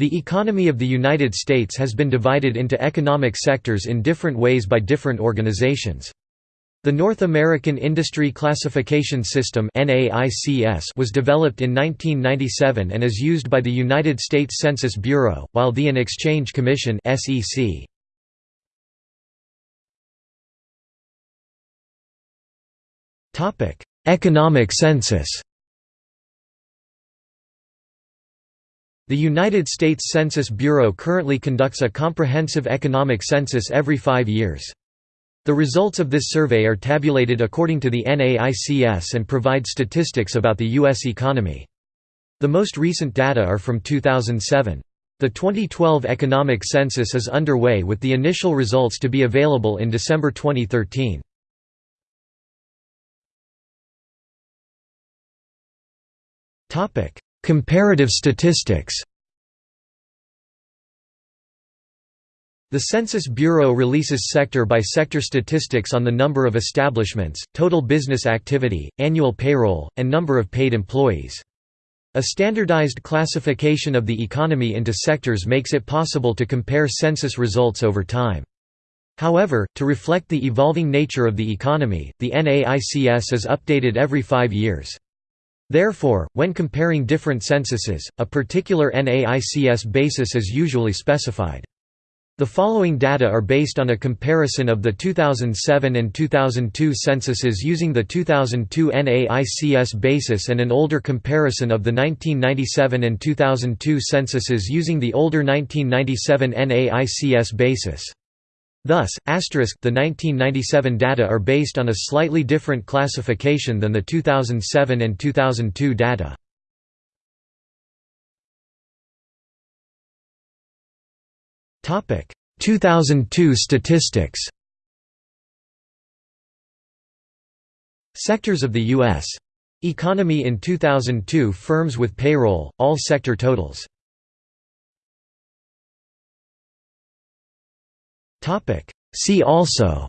The economy of the United States has been divided into economic sectors in different ways by different organizations. The North American Industry Classification System was developed in 1997 and is used by the United States Census Bureau, while the and Exchange Commission Economic census The United States Census Bureau currently conducts a comprehensive economic census every five years. The results of this survey are tabulated according to the NAICS and provide statistics about the U.S. economy. The most recent data are from 2007. The 2012 economic census is underway with the initial results to be available in December 2013. Comparative statistics The Census Bureau releases sector-by-sector statistics on the number of establishments, total business activity, annual payroll, and number of paid employees. A standardized classification of the economy into sectors makes it possible to compare census results over time. However, to reflect the evolving nature of the economy, the NAICS is updated every five years. Therefore, when comparing different censuses, a particular NAICS basis is usually specified. The following data are based on a comparison of the 2007 and 2002 censuses using the 2002 NAICS basis and an older comparison of the 1997 and 2002 censuses using the older 1997 NAICS basis. Thus, asterisk the 1997 data are based on a slightly different classification than the 2007 and 2002 data. Topic 2002 statistics. Sectors of the U.S. economy in 2002 firms with payroll, all sector totals. See also.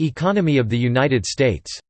Economy of the United States